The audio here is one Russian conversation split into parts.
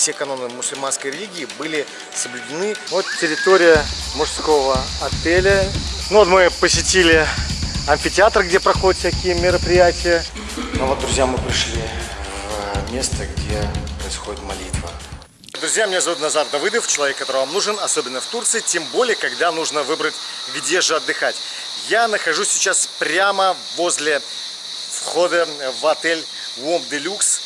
все каноны мусульманской религии были соблюдены. Вот территория мужского отеля. Ну вот мы посетили амфитеатр, где проходят всякие мероприятия. Ну вот, друзья, мы пришли в место, где происходит молитва. Друзья, меня зовут Назар Давыдов, человек, который вам нужен, особенно в Турции, тем более, когда нужно выбрать, где же отдыхать. Я нахожусь сейчас прямо возле входа в отель Wom Deluxe.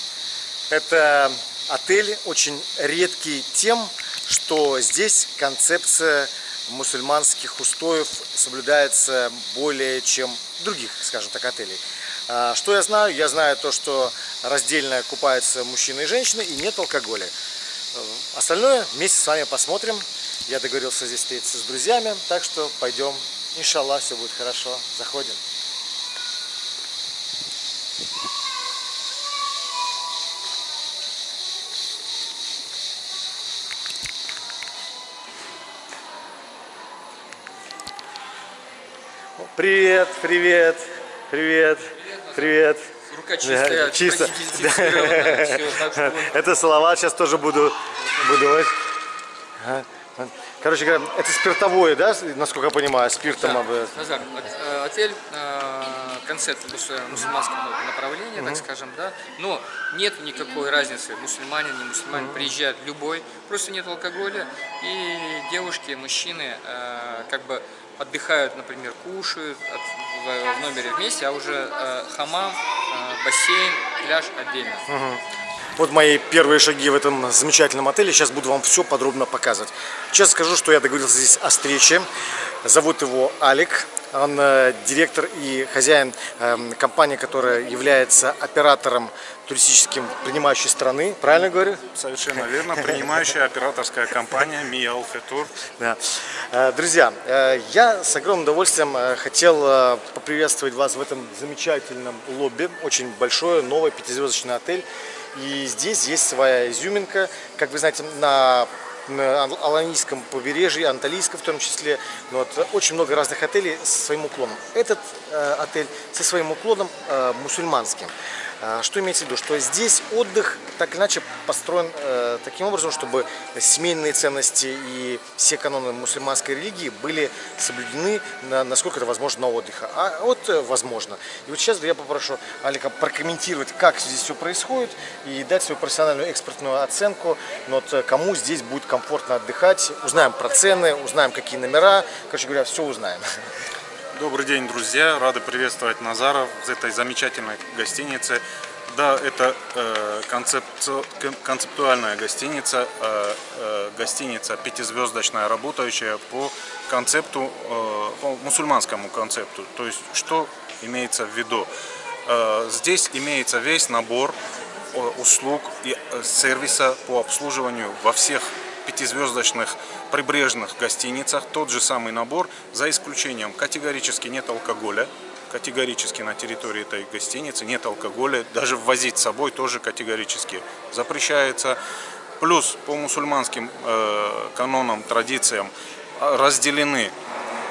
Это отель очень редкий тем, что здесь концепция мусульманских устоев соблюдается более чем других, скажем так, отелей. А, что я знаю? Я знаю то, что раздельно купаются мужчины и женщины и нет алкоголя. Э, остальное вместе с вами посмотрим. Я договорился здесь встретиться с друзьями, так что пойдем. Иншаллах, все будет хорошо. Заходим. Привет, привет, привет, привет. Рука чистая, Да, чисто. так что- Это слова сейчас тоже буду, буду. Короче говоря, это спиртовое, да, насколько я понимаю, спиртом Да, об- Назар, от- отель, э, концепт мус- мусульманского направления, так скажем, да, но нет никакой разницы, мусульманин, не мусульманин, приезжает любой, просто нет алкоголя, и девушки, мужчины э, как бы отдыхают, например, кушают в, в номере вместе, а уже э, хамам, э, бассейн, пляж отдельно. Вот мои первые шаги в этом замечательном отеле. Сейчас буду вам все подробно показывать. Сейчас скажу, что я договорился здесь о встрече. Зовут его Алик. Он э, директор и хозяин эм, компании, которая является оператором туристическим принимающей страны. Правильно говорю? Совершенно верно. Принимающая операторская компания МИА Алфетур. Да. Э, Друзья, э, я с огромным удовольствием хотел поприветствовать вас в этом замечательном лобби. Очень большой, новый пятизвездочный отель. И здесь есть своя изюминка. Как вы знаете, на на Аланийском побережье, Анталийском в том числе. Ну Вот, очень много разных отелей со своим уклоном. Этот э, отель со своим уклоном э, мусульманским. А, Что имеется в виду? Что здесь отдых так иначе построен э, таким образом, чтобы семейные ценности и все каноны мусульманской религии были соблюдены, на- насколько это возможно, на отдыха. А вот э, возможно. И вот сейчас я попрошу Алика прокомментировать, как здесь все происходит и дать свою профессиональную экспертную оценку, вот, э, кому здесь будет комфортно отдыхать. Узнаем про цены, узнаем, какие номера. Короче говоря, все узнаем. Добрый день, друзья. Рады приветствовать Назара в этой замечательной гостинице. Да, это э, концепци- кон- концептуальная гостиница, э, э, гостиница пятизвездочная, работающая по концепту, э, по мусульманскому концепту. То есть, что имеется в виду? Э, здесь имеется весь набор э, услуг и э, сервиса по обслуживанию во всех пятизвездочных прибрежных гостиницах. Тот же самый набор, за исключением категорически нет алкоголя, категорически на территории этой гостиницы нет алкоголя, даже ввозить с собой тоже категорически запрещается. Плюс по мусульманским э, канонам, традициям э, разделены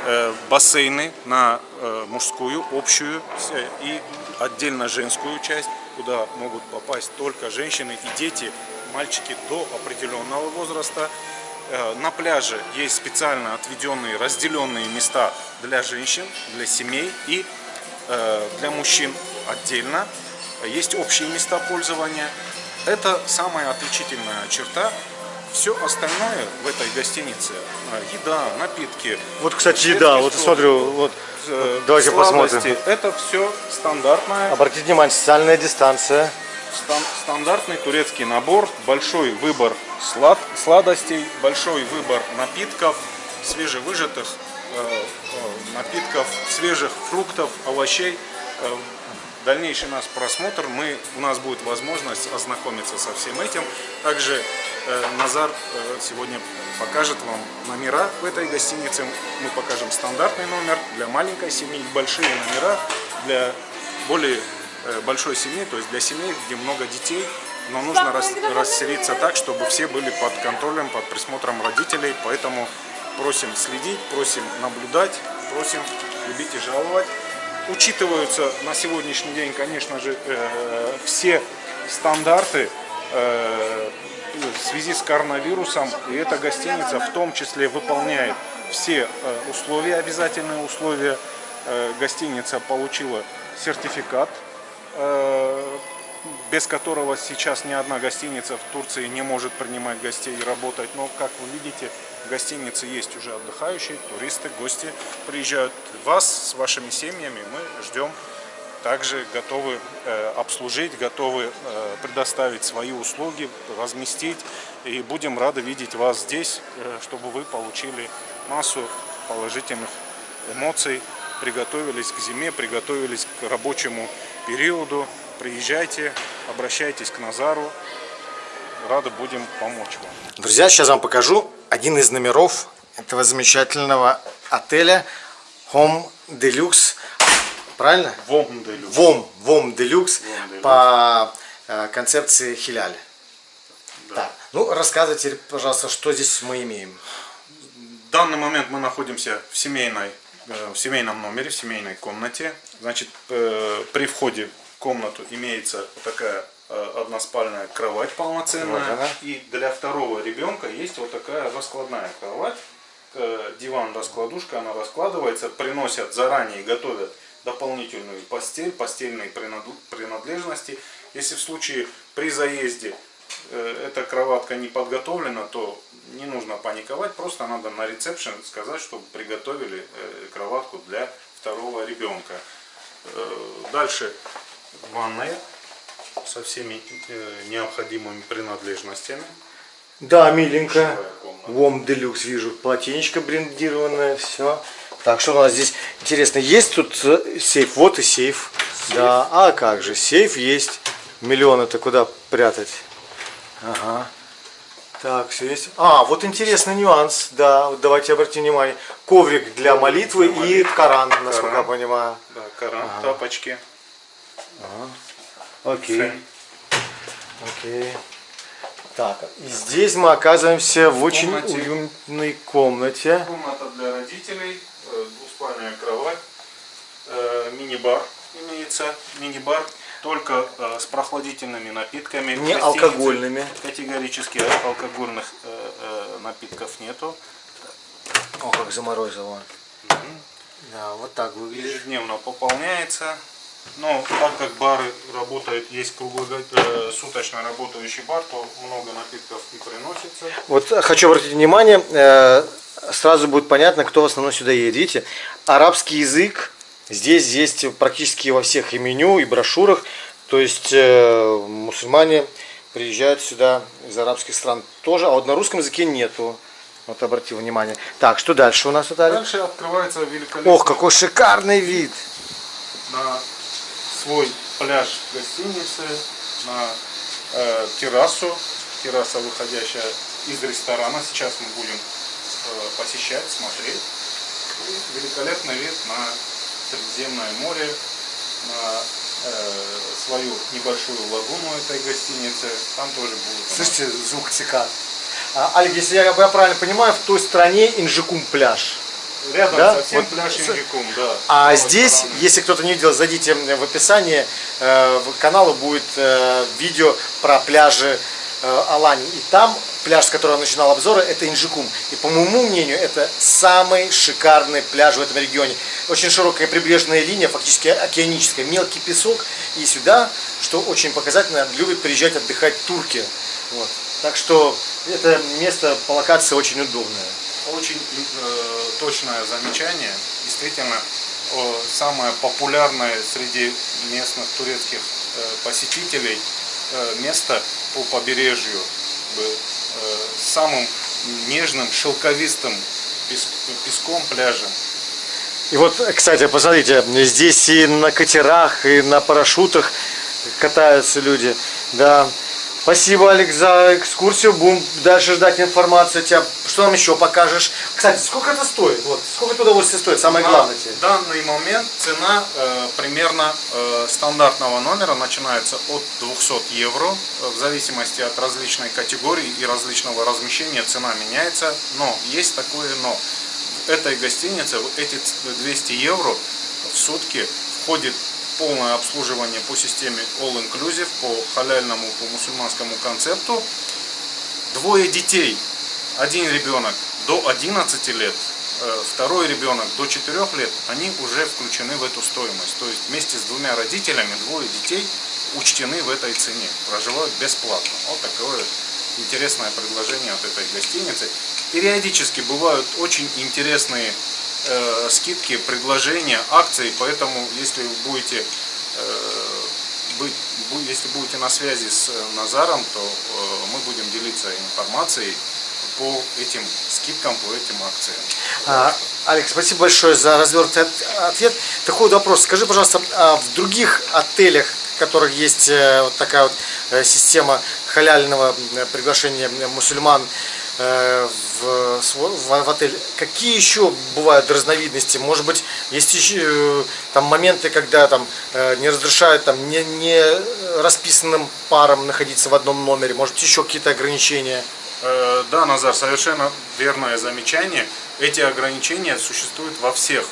э, бассейны на э, мужскую, общую с- и отдельно женскую часть, куда могут попасть только женщины и дети, мальчики до определенного возраста. Э, На пляже есть специально отведенные, разделенные места для женщин, для семей и э, для мужчин отдельно. Есть общие места пользования. Это самая отличительная черта. Все остальное в этой гостинице, э, еда, напитки, Вот, кстати, еда. Вот стол, смотрю, вот. э, Давайте сладости. посмотрим. Это все стандартная Обратите внимание, социальная дистанция. Стан- стандартный турецкий набор, большой выбор слад- сладостей, большой выбор напитков, свежевыжатых э, э, напитков, свежих фруктов, овощей. Э, Дальнейший наш просмотр, мы, у нас будет возможность ознакомиться со всем этим. Также э, Назар э, сегодня покажет вам номера в этой гостинице. Мы покажем стандартный номер для маленькой семьи, большие номера для более большой семьи, то есть для семей, где много детей, но нужно рас- расселиться так, чтобы все были под контролем, под присмотром родителей, поэтому просим следить, просим наблюдать, просим любить и жаловать. Учитываются на сегодняшний день, конечно же, э, все стандарты э, в связи с коронавирусом, и эта гостиница в том числе выполняет все э, условия, обязательные условия. Э, Гостиница получила сертификат, э, без которого сейчас ни одна гостиница в Турции не может принимать гостей и работать. Но, как вы видите, в гостинице есть уже отдыхающие, туристы, гости приезжают. Вас с вашими семьями мы ждем также готовы э, обслужить, готовы э, предоставить свои услуги, разместить. И будем рады видеть вас здесь, э, чтобы вы получили массу положительных эмоций, приготовились к зиме, приготовились к рабочему периоду. Приезжайте, обращайтесь к Назару. Рады будем помочь вам. Друзья, сейчас вам покажу один из номеров этого замечательного отеля Home Deluxe. Правильно? ВОМ, ВОМ Делюкс Deluxe. по э, концепции Хиляль. Так, ну рассказывайте, пожалуйста, что здесь мы имеем. В данный момент мы находимся в семейной, в семейном номере, в семейной комнате. Значит, э, при входе в комнату имеется вот такая э, односпальная кровать полноценная. Вот она. И для второго ребенка есть вот такая раскладная кровать. Э, Диван раскладушка, она раскладывается, приносят заранее, готовят дополнительную постель, постельные принадлежности. Если в случае при заезде э, эта кроватка не подготовлена, то не нужно паниковать, просто надо на ресепшн сказать, чтобы приготовили э, кроватку для второго ребенка. Э, Дальше ванная со всеми э, необходимыми принадлежностями. Да, комната. ВОМ Делюкс вижу. Полотенечко брендированное, все. Так, что у нас здесь интересно? Есть тут э, сейф? Вот и сейф. Да, а как же, сейф есть. Миллион это куда прятать? Ага. Так, все есть. А, вот интересный нюанс, да, вот давайте обратим внимание. Коврик для молитвы для и Коран, насколько я Коран. понимаю. Да, Коран, тапочки. Окей. Фен. Окей. Так, и здесь мы оказываемся в очень комнате. уютной комнате. Комната для родителей, э, двуспальная кровать, э, мини-бар имеется, мини-бар только э, с прохладительными напитками. Не алкогольными. Категорически алкогольных э, э, напитков нету. О, как заморозило. Да, вот так выглядит. Ежедневно пополняется. Но так как бары работают, есть круглосуточно работающий бар, то много напитков и приносится. Вот э, хочу обратить внимание, э, сразу будет понятно, кто в основном сюда едет. Видите, арабский язык здесь есть практически во всех и меню, и брошюрах. То есть э, мусульмане приезжают сюда из арабских стран тоже, а вот на русском языке нету. Вот обратил внимание. Так, что дальше у нас, Виталий? Дальше открывается великолепный Ох, какой шикарный вид! на свой пляж гостиницы, на э, террасу, терраса, выходящая из ресторана. Сейчас мы будем э, посещать, смотреть. И великолепный вид на Средиземное море, на э, свою небольшую лагуну этой гостиницы. Там тоже нас Слышите, звук цикад. А, Олег, если я, я правильно понимаю, в той стране Инжикум пляж. Рядом да? совсем Вот пляж Инжикум, да. А правой здесь, стороны. если кто-то не видел, зайдите в описание э, канала будет э, видео про пляжи э, Алани. И там пляж, с которого начинал обзоры, это Инжикум. И по моему мнению, это самый шикарный пляж в этом регионе. Очень широкая прибрежная линия, фактически океаническая, мелкий песок. И сюда, что очень показательно, любят приезжать отдыхать турки. Вот. Так что это место по локации очень удобное. Очень э, точное замечание. Действительно, э, самое популярное среди местных турецких э, посетителей э, место по побережью самым нежным, шелковистым пес- песком, пляжем. И вот, кстати, посмотрите, здесь и на катерах, и на парашютах катаются люди. Да. Спасибо, Алекс, за экскурсию. Будем дальше ждать информацию от тебя. Что нам еще покажешь? Кстати, сколько это стоит? Вот, сколько это удовольствие стоит? Самое главное тебе. В данный момент цена э, примерно э, стандартного номера начинается от 200 евро. В зависимости от различной категории и различного размещения цена меняется. Но есть такое но. В этой гостинице эти ц- 200 евро в сутки входит полное обслуживание по системе All Inclusive, по халяльному, по мусульманскому концепту. Двое детей, один ребенок до 11 лет, э, второй ребенок до 4 лет, они уже включены в эту стоимость. То есть вместе с двумя родителями двое детей учтены в этой цене, проживают бесплатно. Вот такое интересное предложение от этой гостиницы. Периодически бывают очень интересные э, скидки, предложения, акции, поэтому если будете э, быть, если будете на связи с Назаром, то э, мы будем делиться информацией по этим скидкам, по этим акциям. А, Алекс, спасибо большое за развернутый ответ. Такой вот вопрос. Скажи, пожалуйста, а в других отелях, в которых есть э, вот такая вот э, система халяльного приглашения мусульман в, в, в отель, какие еще бывают разновидности? Может быть, есть еще там моменты, когда там не разрешают там не, не расписанным парам находиться в одном номере? Может, еще какие-то ограничения? Э, да, Назар, совершенно верное замечание. Эти ограничения существуют во всех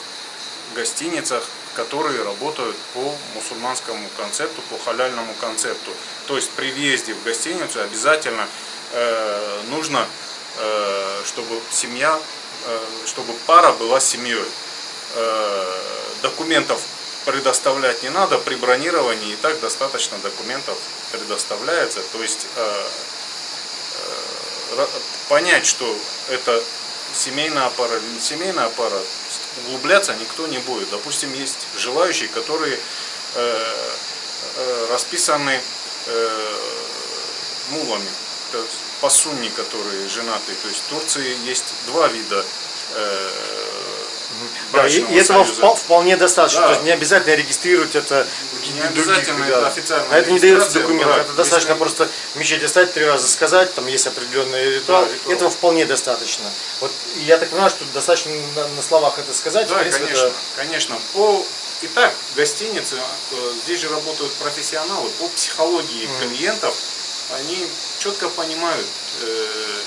гостиницах, которые работают по мусульманскому концепту, по халяльному концепту. То есть при въезде в гостиницу обязательно э, нужно, э, чтобы семья, э, чтобы пара была семьей. Э, документов предоставлять не надо, при бронировании и так достаточно документов предоставляется. То есть э, понять, что это семейная пара или не семейная пара, углубляться никто не будет. Допустим, есть желающие, которые э, э, расписаны э, мулами, пасунни, которые женаты. То есть в Турции есть два вида э, да, и, и этого союза. вполне достаточно. Да. То есть не обязательно регистрировать это не обязательно это официально. А это не дается документ. Да, это достаточно просто в мечети стать, три раза сказать, там есть определенный ритуал. Да, ритуал. Этого вполне достаточно. Вот я так понимаю, что достаточно на, на словах это сказать. Да, принципе, конечно, это... конечно. По Итак, гостиницы, э, здесь же работают профессионалы по психологии mm. клиентов. Они четко понимают, э,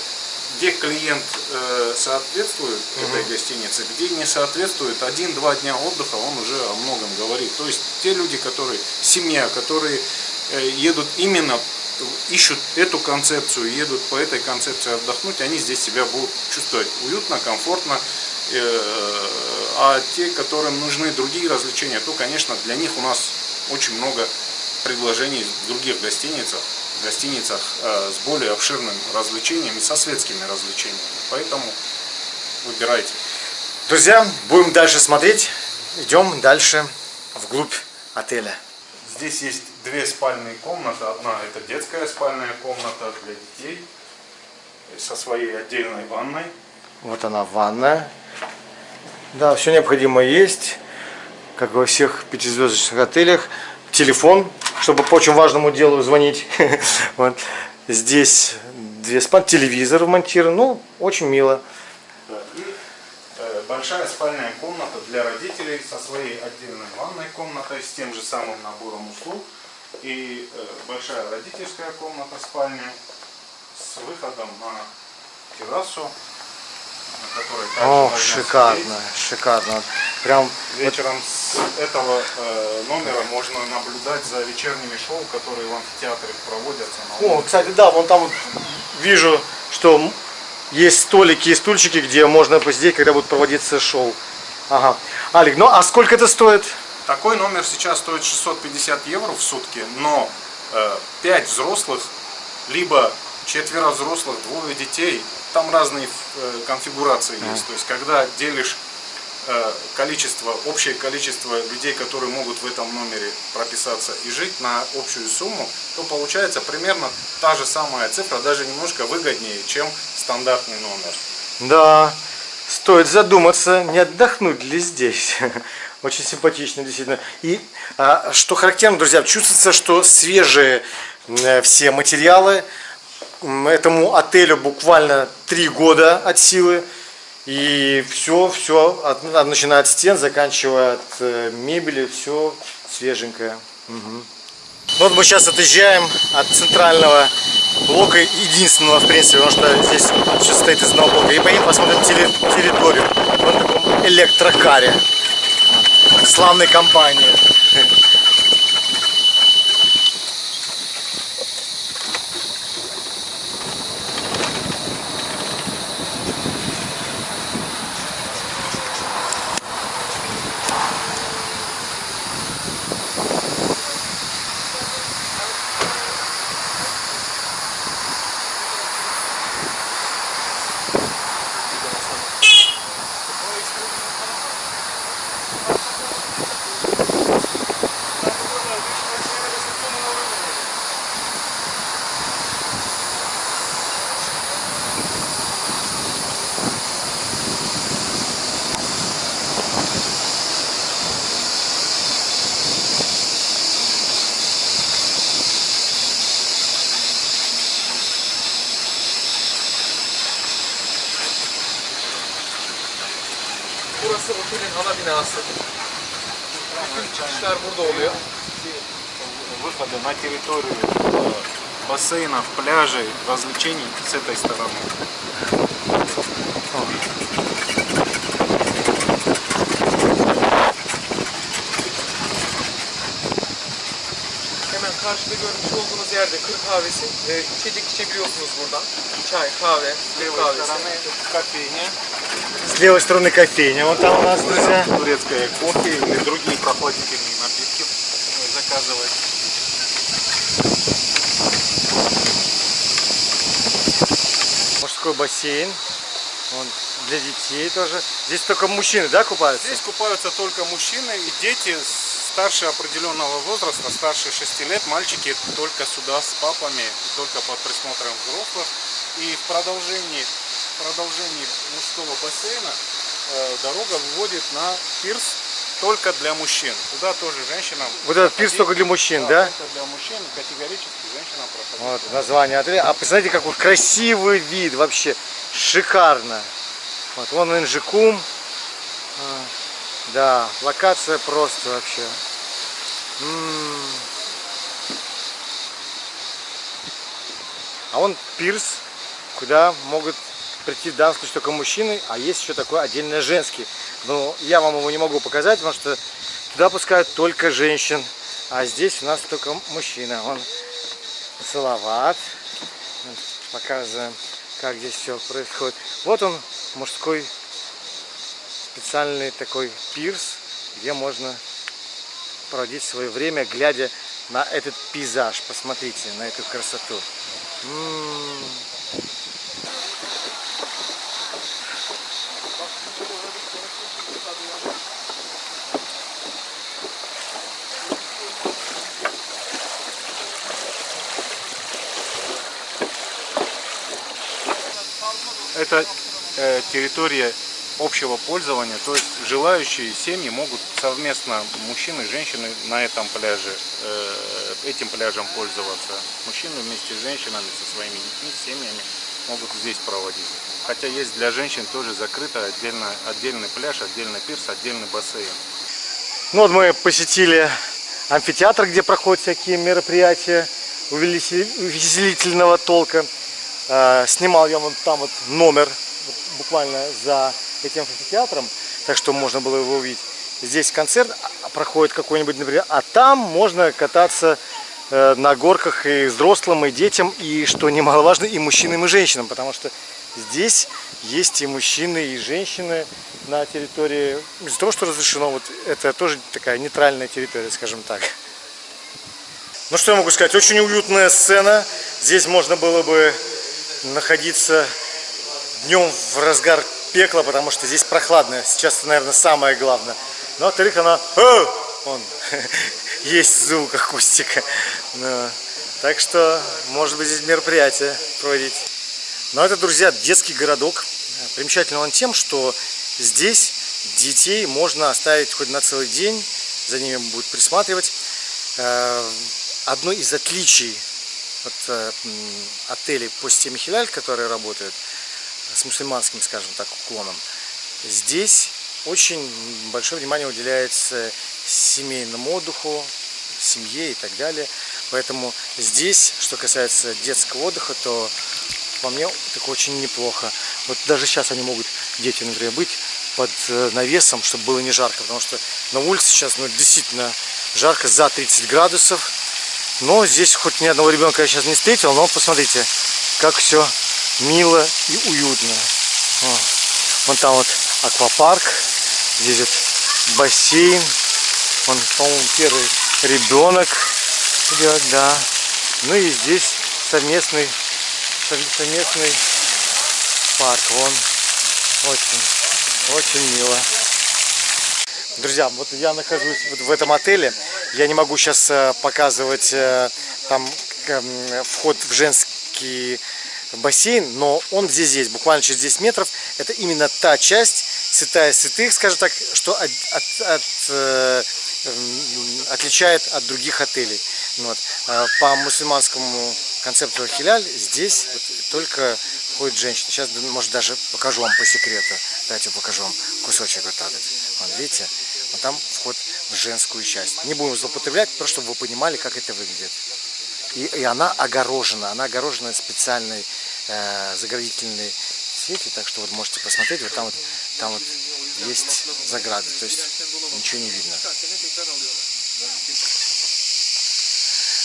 где клиент э, соответствует угу. этой гостинице, где не соответствует, один-два дня отдыха он уже о многом говорит. То есть те люди, которые, семья, которые э, едут именно, ищут эту концепцию, едут по этой концепции отдохнуть, они здесь себя будут чувствовать уютно, комфортно. А те, которым нужны другие развлечения, то, конечно, для них у нас очень много предложений в других гостиницах гостиницах э, с более обширным развлечениями, со светскими развлечениями. Поэтому выбирайте. Друзья, будем дальше смотреть. Идем дальше вглубь отеля. Здесь есть две спальные комнаты. Одна это детская спальная комната для детей со своей отдельной ванной. Вот она ванная. Да, все необходимое есть, как во всех пятизвездочных отелях. Телефон чтобы по очень важному делу звонить. вот. Здесь две спан, телевизор вмонтирован, ну, очень мило. И э, большая спальная комната для родителей со своей отдельной ванной комнатой, с тем же самым набором услуг. И э, большая родительская комната, спальня с выходом на террасу о, шикарно, шикарно. Прям вечером с этого э, номера можно наблюдать за вечерними шоу, которые в амфитеатре проводятся. О, кстати, да, вон там вот вижу, что есть столики и стульчики, где можно посидеть, когда будет проводиться шоу. Ага. Алик, ну а сколько это стоит? Такой номер сейчас стоит 650 евро в сутки, но э, 5 взрослых, либо четверо взрослых, двое детей там разные э, конфигурации есть. То есть, когда делишь количество, общее количество людей, которые могут в этом номере прописаться и жить на общую сумму, то получается примерно та же самая цифра, даже немножко выгоднее, чем стандартный номер. Да, стоит задуматься, не отдохнуть ли здесь. Очень симпатично, действительно. И а, что характерно, друзья, чувствуется, что свежие э, все материалы, этому отелю буквально три года от силы. И все, все, от, начиная от стен, заканчивая от э, мебели, все свеженькое. Угу. Вот мы сейчас отъезжаем от центрального блока, единственного, в принципе, потому что здесь все состоит из одного блока. И поедем посмотрим территорию в таком электрокаре славной компании. çıkışlar burada oluyor. Выходы на территорию э, бассейнов, пляжей, развлечений с этой стороны. Hemen karşıda görmüş olduğunuz yerde kır kahvesi. E, içecek içebiliyorsunuz buradan. Çay, kahve, С Türk левой kahvesi. стороны кофейня, С левой стороны кофейня. Вот там у нас, друзья. турецкое кофе или другие прохладительные напитки э, заказывать. Мужской бассейн. Вон, для детей тоже. Здесь только мужчины, да, купаются? Здесь купаются только мужчины и дети старше определенного возраста, старше 6 лет, мальчики только сюда с папами, только под присмотром взрослых. И в продолжении, продолжении мужского бассейна э, дорога выводит на пирс только для мужчин. Туда тоже женщинам. Вот этот пирс только для мужчин, да? Только для мужчин, категорически женщинам проходить. Вот название отеля. А посмотрите, какой красивый вид вообще. Шикарно. Вот вон Инжикум. А, Да, локация просто вообще. М. А он пирс, куда могут прийти в данном случае только мужчины, а есть еще такой отдельно женский. Но я вам его не могу показать, потому что туда пускают только женщин, а здесь у нас только мужчина. Он Салават. Показываем, как здесь все происходит. Вот он, мужской специальный такой пирс, где можно проводить свое время, глядя на этот пейзаж. Посмотрите на эту красоту. М. Это э, территория общего пользования, то есть желающие семьи могут совместно, мужчины и женщины на этом пляже, э, этим пляжем пользоваться. Мужчины вместе с женщинами, со своими детьми, семьями могут здесь проводить. Хотя есть для женщин тоже закрыто отдельно, отдельный пляж, отдельный пирс, отдельный бассейн. Ну вот мы посетили амфитеатр, где проходят всякие мероприятия увеселительного толка. Э, Снимал я вон там вот номер, вот буквально за этим амфитеатром, так что можно было его увидеть. Здесь концерт а, проходит какой-нибудь, например, а там можно кататься э, на горках и взрослым, и детям, и, что немаловажно, и мужчинам, и женщинам, потому что здесь есть и мужчины, и женщины на территории, из-за того, что разрешено, вот это тоже такая нейтральная территория, скажем так. Ну что я могу сказать, очень уютная сцена, здесь можно было бы находиться днем в разгар пекла, потому что здесь прохладно, сейчас наверное, самое главное. Но во-вторых, она... «О!» Он есть звук акустика. Ну, так что, может быть, здесь мероприятие проводить. Но это, друзья, детский городок. Примечательно он тем, что здесь детей можно оставить хоть на целый день, за ними будут присматривать. Э, Одно из отличий от э, отелей по системе Хиляль, которые работают с мусульманским, скажем так, уклоном, здесь очень большое внимание уделяется семейному отдыху, семье и так далее. Поэтому здесь, что касается детского отдыха, то по мне так очень неплохо. Вот даже сейчас они могут, дети, например, быть под э, навесом, чтобы было не жарко, потому что на улице сейчас ну, действительно жарко за 30 градусов. Но здесь хоть ни одного ребенка я сейчас не встретил, но посмотрите, как все мило и уютно. Вон там вот аквапарк, здесь вот бассейн. Вон, по-моему, первый ребенок идет, да. Ну и здесь совместный, сов- совместный парк. Вон, очень, очень мило. Друзья, вот я нахожусь вот в этом отеле. Я не могу сейчас показывать э, там к- м, вход в женский бассейн, но он здесь есть, буквально через 10 метров. Это именно та часть святая святых, скажем так, что от, от- от, э, м, отличает от других отелей. Вот. А По мусульманскому концепту хиляль здесь вот только ходят женщины. Сейчас, может, даже покажу вам по секрету. Давайте покажу вам кусочек вот так вот. Вон, видите? Вот там вход женскую часть. Не будем злоупотреблять, просто чтобы вы понимали, как это выглядит. И, и она огорожена. Она огорожена специальной э, заградительной сетью. Так что вот можете посмотреть. Вот там вот, там вот есть заграды. То есть ничего не видно.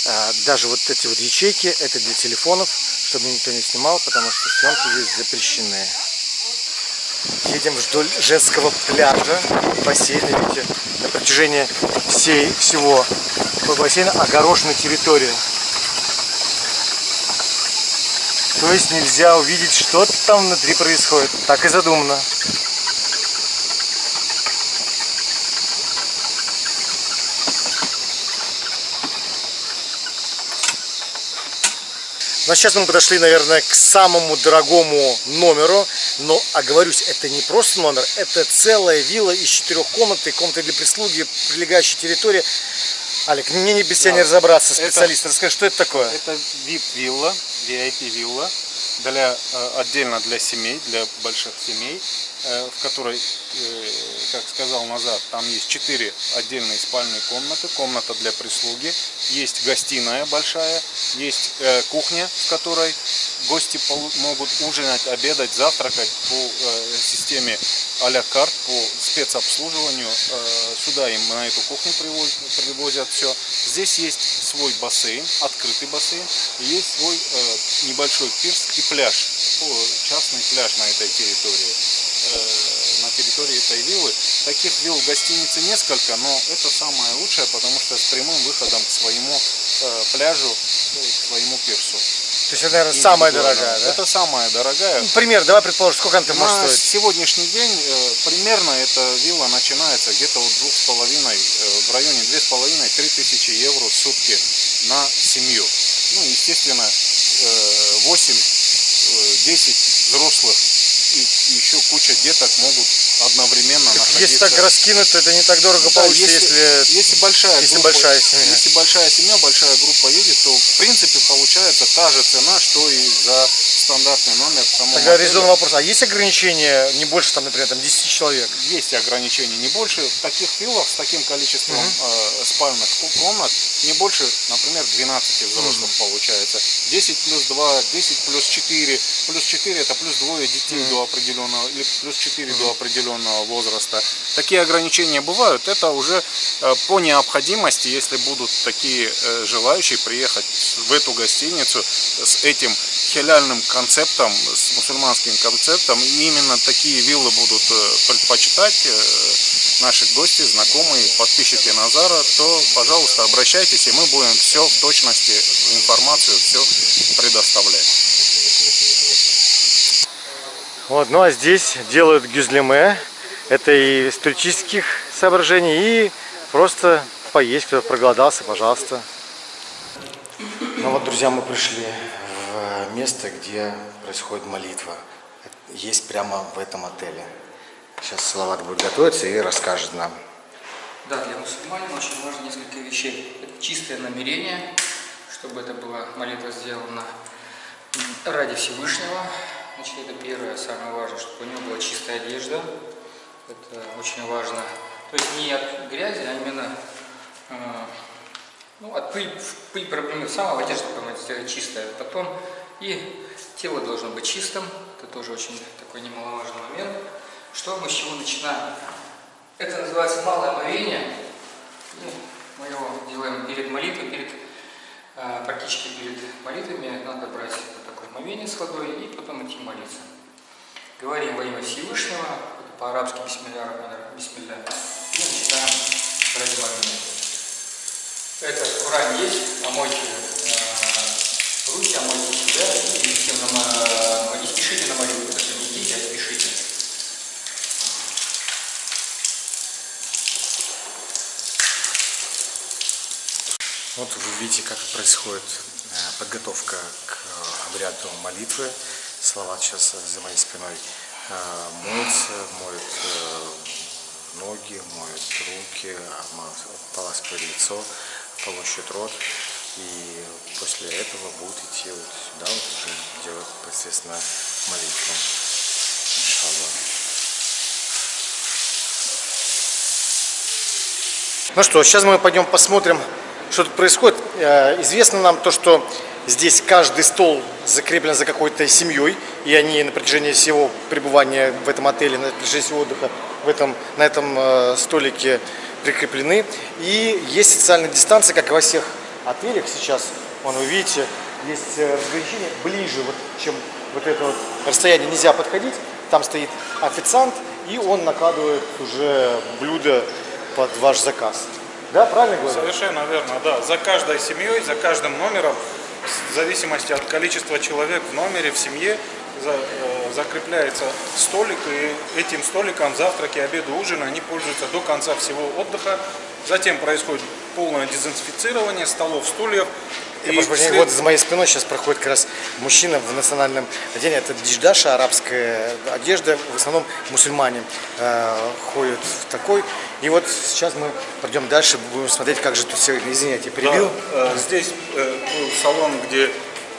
А, даже вот эти вот ячейки, это для телефонов, чтобы никто не снимал, потому что съемки здесь запрещены. Едем вдоль женского пляжа, бассейна, видите, на протяжении всей, всего бассейна огорожена территория. То есть нельзя увидеть, что там внутри происходит. Так и задумано. Но сейчас мы подошли, наверное, к самому дорогому номеру. Но, оговорюсь, это не просто номер, это целая вилла из четырех комнат и комнаты для прислуги, прилегающая территория. Алик, мне не без тебя не разобраться, специалист. Расскажи, что это такое? Это VIP-вилла, VIP-вилла, для, э, отдельно для семей, для больших семей, в которой, э, как сказал назад, там есть четыре отдельные спальные комнаты, комната для прислуги, есть гостиная большая, есть кухня, в которой гости могут ужинать, обедать, завтракать по системе а-ля карт, по спецобслуживанию. Сюда им на эту кухню привозят, привозят все. Здесь есть свой бассейн, открытый бассейн, есть свой небольшой пирс и пляж, частный пляж на этой территории, на территории этой виллы. Таких вилл в гостинице несколько, но это самое лучшее, потому что с прямым выходом к своему пляжу, к своему пирсу. То есть это, наверное, самая дорогая, да? Это самая дорогая. Ну, пример, давай предположим, сколько она может На стоить? сегодняшний день э, примерно эта вилла начинается где-то от двух с половиной, э, в районе две с половиной, три тысячи евро в сутки на семью. Ну, естественно, 8-10 взрослых и еще куча деток могут одновременно находиться. Если так раскинуть, то это не так дорого Ну Да, получится, если, если... если большая если группа, большая семья. если большая семья, большая группа едет, то в принципе получается та же цена, что и за стандартный номер Тогда резонный вопрос. А есть ограничения не больше, там, например, там 10 человек? Есть ограничения не больше. В таких виллах с таким количеством э, спальных комнат не больше, например, 12 взрослых получается. 10 плюс 2, 10 плюс 4. Плюс 4 это плюс двое детей до определенного, или плюс 4 до определенного возраста. Такие ограничения бывают. Это уже э, по необходимости, если будут такие э, желающие приехать в эту гостиницу с этим хеляльным концептом, с мусульманским концептом, и именно такие виллы будут э, предпочитать наши гости, знакомые, подписчики Назара, то, пожалуйста, обращайтесь, и мы будем все в точности, информацию все предоставлять. Вот, ну а здесь делают гюзлеме. Это и из туристических соображений, и просто поесть, кто проголодался, пожалуйста. Ну вот, друзья, мы пришли в место, где происходит молитва. Есть прямо в этом отеле. Сейчас Салават будет готовиться и расскажет нам. Да, для мусульманин очень важно несколько вещей. Это чистое намерение, чтобы это была молитва сделана ради Всевышнего. Значит, это первое, самое важное, чтобы у него была чистая одежда. Это очень важно. То есть не от грязи, а именно э, ну, от пыль, пыль проблемы самого одежда сделать чистая. Потом и тело должно быть чистым. Это тоже очень такой немаловажный момент. Что мы с чего начинаем? Это называется малое омовение. Ну, мы его делаем перед молитвой, перед, э, практически перед молитвами. Надо брать вот такое омовение с водой и потом идти молиться. Говорим во имя Всевышнего, по-арабски бисмилля, бисмилля. И начинаем брать омовение. Это Коране есть, омойте э, руки, омойте себя и идите на, мо- и спешите на молитву. Даже не идите, а спешите. Вот вы видите, как происходит э, подготовка к обряду молитвы. Салават сейчас за моей спиной э, моется, моет э, ноги, моет руки, поласкивает лицо, полощет рот. И после этого будут идти вот сюда, вот уже делать, естественно, молитву. Иншаллах. Ну что, сейчас мы пойдем посмотрим, что тут происходит. Э, Известно нам то, что здесь каждый стол закреплен за какой-то семьей, и они на протяжении всего пребывания в этом отеле, на протяжении всего отдыха в этом, на этом э, столике прикреплены. И есть социальная дистанция, как и во всех отелях сейчас. Вон, вы видите, есть э, разграничение ближе, вот, чем вот это вот расстояние нельзя подходить. Там стоит официант, и он накладывает уже блюдо под ваш заказ. Да, правильно говорю? Совершенно верно, да. За каждой семьей, за каждым номером, в зависимости от количества человек в номере, в семье, за- э, закрепляется столик, и этим столиком завтраки, обеды, ужины, они пользуются до конца всего отдыха. Затем происходит полное дезинфицирование столов, стульев. Я прошу прощения, вот за моей спиной сейчас проходит как раз мужчина в национальном одеянии. Это дидждаша, арабская одежда. В основном мусульмане э, ходят в такой. И вот сейчас мы пойдем дальше, будем смотреть, как же тут все, извините, я Да, перебил. э, здесь э, ну, салон, где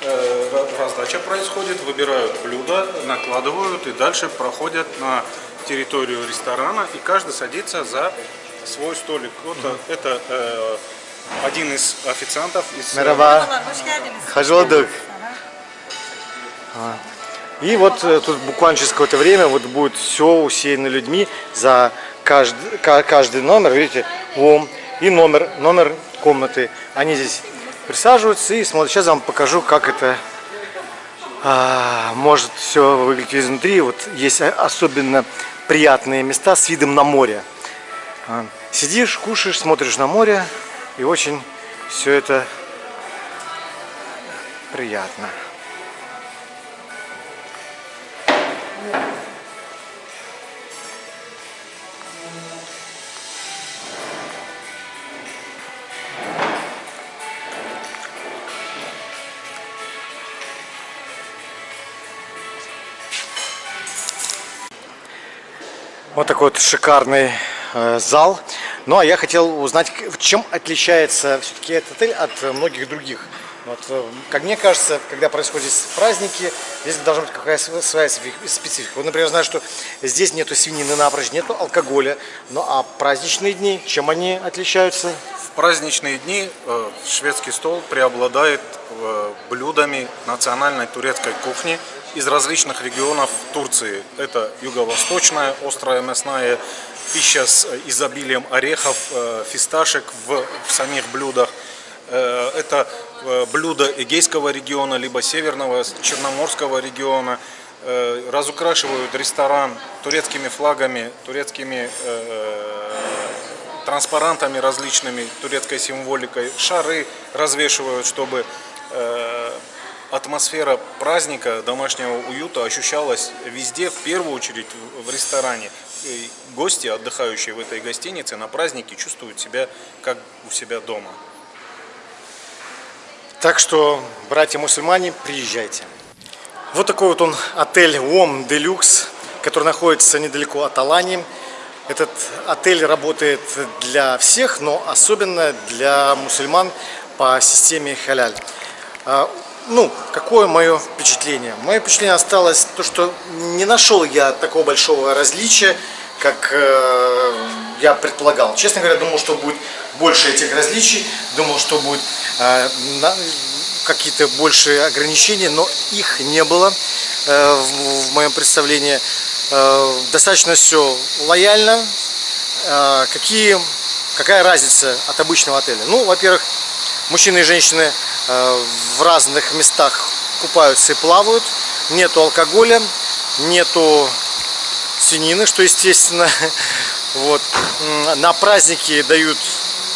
э, раздача происходит, выбирают блюда, накладывают и дальше проходят на территорию ресторана и каждый садится за свой столик. Вот э, это э, один из официантов из э. Hoş bulduk. А. И вот э, тут буквально через какое-то время вот будет все усеяно людьми за каждый, ка- каждый номер, видите, ом и номер, номер комнаты. Они здесь присаживаются и смотрят. Сейчас я вам покажу, как это а, может все выглядеть изнутри. Вот есть особенно приятные места с видом на море. А, Сидишь, кушаешь, смотришь на море, и очень все это приятно. Вот такой вот шикарный э, зал. Ну а я хотел узнать, чем отличается все-таки этот отель от э, многих других. Вот, э, как мне кажется, когда происходят праздники, здесь должна быть какая-то св- своя специфи- специфика. Вот, например, знаю, что здесь нету свинины напрочь, нету алкоголя. Ну а праздничные дни, чем они отличаются? В праздничные дни э, шведский стол преобладает э, блюдами национальной турецкой кухни из различных регионов Турции. Это юго-восточная острая мясная пища с э, изобилием орехов, э, фисташек в, самих блюдах. Э, Это блюда Эгейского региона, либо Северного, Черноморского региона. Разукрашивают ресторан турецкими флагами, турецкими транспарантами различными, турецкой символикой, шары развешивают, чтобы атмосфера праздника, домашнего уюта ощущалась везде, в первую очередь в- ресторане. И гости, отдыхающие в этой гостинице, на празднике чувствуют себя как у себя дома. Так что, братья-мусульмане, приезжайте. Вот такой вот он отель ОМ Делюкс, который находится недалеко от Алании. Этот отель работает для всех, но особенно для мусульман по системе халяль. Ну, какое мое впечатление? Мое впечатление осталось то, что не нашел я такого большого различия, как э, я предполагал. Честно говоря, думал, что будет больше этих различий, думал, что будет э, какие-то большие ограничения, но их не было э, в, в моем представлении. Э, достаточно все лояльно. Э, какие, какая разница от обычного отеля? Ну, во-первых, мужчины и женщины в разных местах купаются и плавают. Нету алкоголя, нету свинины, что естественно. Вот. На праздники дают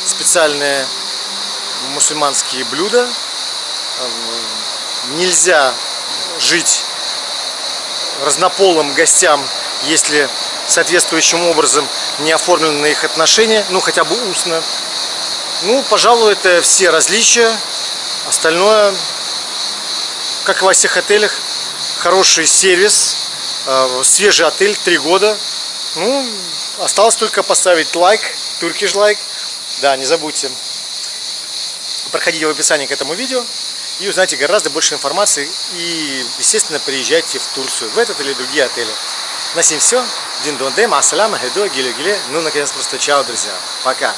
специальные мусульманские блюда. Э, Нельзя жить разнополым гостям, если соответствующим образом не оформлены их отношения, ну хотя бы устно. Ну, пожалуй, это все различия. Остальное, как и во всех отелях, хороший сервис, э, свежий отель, три года. Ну, осталось только поставить лайк, туркиш лайк. Да, не забудьте. проходите в описании к этому видео и узнаете гораздо больше информации. И, естественно, приезжайте в Турцию, в этот или другие отели. На сим все. Дин дон дем, ассаламу, хедо, гиле гиле. Ну, наконец, просто чао, друзья. Пока.